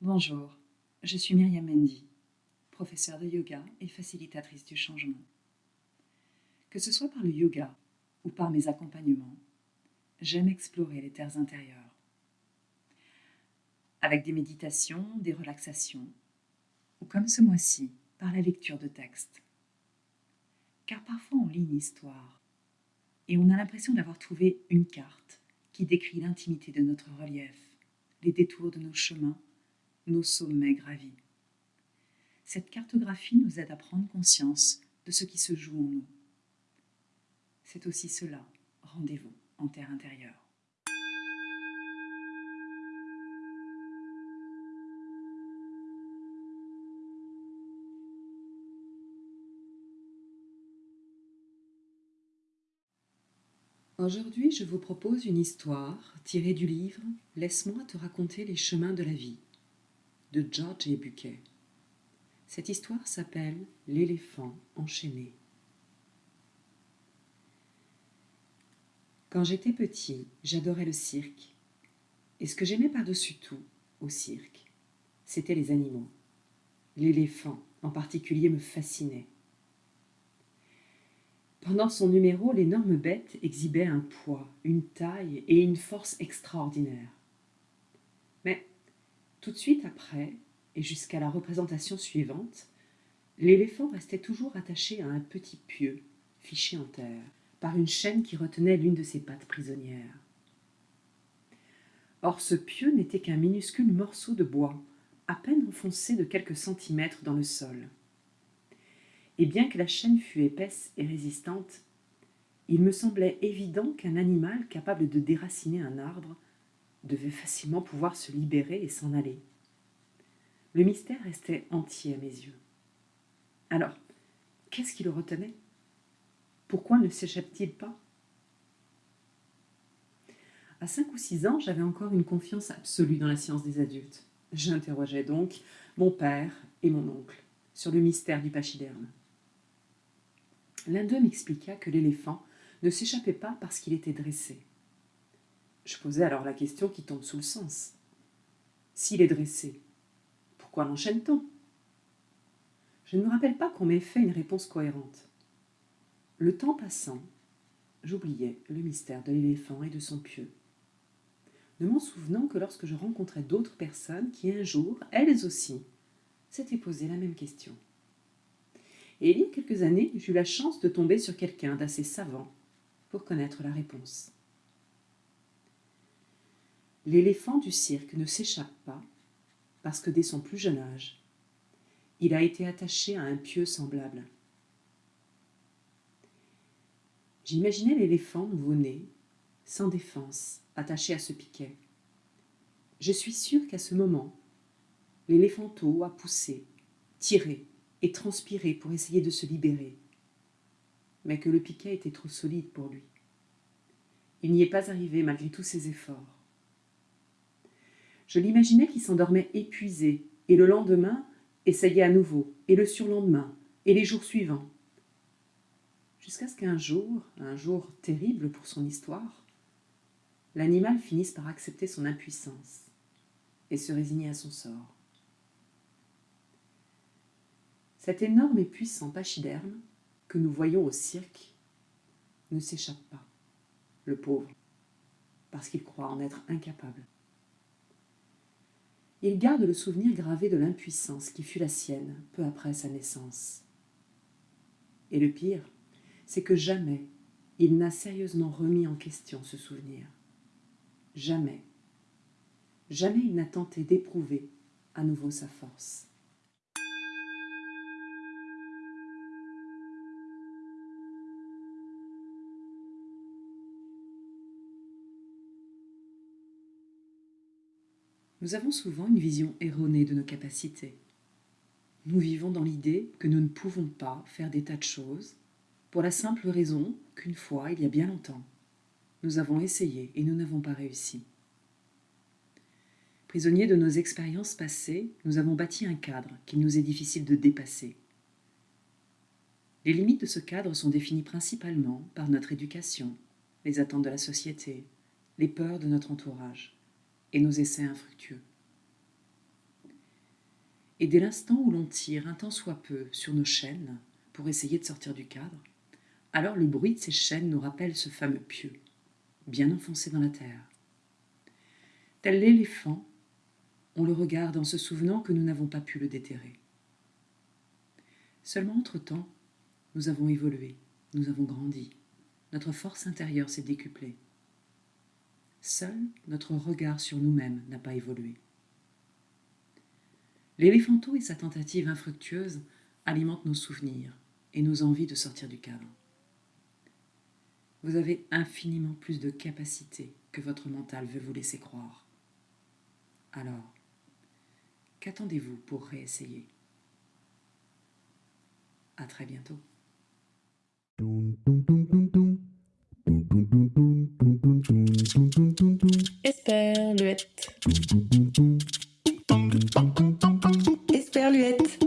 Bonjour, je suis Myriam Mendy, professeure de yoga et facilitatrice du changement. Que ce soit par le yoga ou par mes accompagnements, j'aime explorer les terres intérieures. Avec des méditations, des relaxations, ou comme ce mois-ci, par la lecture de textes. Car parfois on lit une histoire et on a l'impression d'avoir trouvé une carte qui décrit l'intimité de notre relief, les détours de nos chemins, nos sommets gravis. Cette cartographie nous aide à prendre conscience de ce qui se joue en nous. C'est aussi cela, rendez-vous en terre intérieure. Aujourd'hui, je vous propose une histoire tirée du livre Laisse-moi te raconter les chemins de la vie de George et Buquet. Cette histoire s'appelle L'éléphant enchaîné. Quand j'étais petit, j'adorais le cirque. Et ce que j'aimais par-dessus tout au cirque, c'était les animaux. L'éléphant en particulier me fascinait. Pendant son numéro, l'énorme bête exhibait un poids, une taille et une force extraordinaires. Mais tout de suite après, et jusqu'à la représentation suivante, l'éléphant restait toujours attaché à un petit pieu, fiché en terre, par une chaîne qui retenait l'une de ses pattes prisonnières. Or ce pieu n'était qu'un minuscule morceau de bois, à peine enfoncé de quelques centimètres dans le sol et bien que la chaîne fût épaisse et résistante, il me semblait évident qu'un animal capable de déraciner un arbre devait facilement pouvoir se libérer et s'en aller. Le mystère restait entier à mes yeux. Alors, qu'est-ce qui le retenait? Pourquoi ne s'échappe-t-il pas? À cinq ou six ans, j'avais encore une confiance absolue dans la science des adultes. J'interrogeais donc mon père et mon oncle sur le mystère du pachyderme. L'un d'eux m'expliqua que l'éléphant ne s'échappait pas parce qu'il était dressé. Je posai alors la question qui tombe sous le sens. S'il est dressé, pourquoi l'enchaîne-t-on? Je ne me rappelle pas qu'on m'ait fait une réponse cohérente. Le temps passant, j'oubliais le mystère de l'éléphant et de son pieu, ne m'en souvenant que lorsque je rencontrais d'autres personnes qui un jour, elles aussi, s'étaient posé la même question. Et il y a quelques années, j'ai eu la chance de tomber sur quelqu'un d'assez savant pour connaître la réponse. L'éléphant du cirque ne s'échappe pas parce que dès son plus jeune âge, il a été attaché à un pieu semblable. J'imaginais l'éléphant nouveau-né, sans défense, attaché à ce piquet. Je suis sûre qu'à ce moment, l'éléphanteau a poussé, tiré, et transpirer pour essayer de se libérer, mais que le piquet était trop solide pour lui. Il n'y est pas arrivé malgré tous ses efforts. Je l'imaginais qui s'endormait épuisé, et le lendemain essayait à nouveau, et le surlendemain, et les jours suivants. Jusqu'à ce qu'un jour, un jour terrible pour son histoire, l'animal finisse par accepter son impuissance et se résigner à son sort. Cet énorme et puissant pachyderme que nous voyons au cirque ne s'échappe pas, le pauvre, parce qu'il croit en être incapable. Il garde le souvenir gravé de l'impuissance qui fut la sienne peu après sa naissance. Et le pire, c'est que jamais il n'a sérieusement remis en question ce souvenir. Jamais. Jamais il n'a tenté d'éprouver à nouveau sa force. Nous avons souvent une vision erronée de nos capacités. Nous vivons dans l'idée que nous ne pouvons pas faire des tas de choses, pour la simple raison qu'une fois, il y a bien longtemps, nous avons essayé et nous n'avons pas réussi. Prisonniers de nos expériences passées, nous avons bâti un cadre qu'il nous est difficile de dépasser. Les limites de ce cadre sont définies principalement par notre éducation, les attentes de la société, les peurs de notre entourage et nos essais infructueux. Et dès l'instant où l'on tire un tant soit peu sur nos chaînes pour essayer de sortir du cadre, alors le bruit de ces chaînes nous rappelle ce fameux pieu, bien enfoncé dans la terre. Tel l'éléphant, on le regarde en se souvenant que nous n'avons pas pu le déterrer. Seulement entre-temps, nous avons évolué, nous avons grandi, notre force intérieure s'est décuplée. Seul notre regard sur nous-mêmes n'a pas évolué. L'éléphanto et sa tentative infructueuse alimentent nos souvenirs et nos envies de sortir du cadre. Vous avez infiniment plus de capacité que votre mental veut vous laisser croire. Alors, qu'attendez-vous pour réessayer? À très bientôt. Esperluette.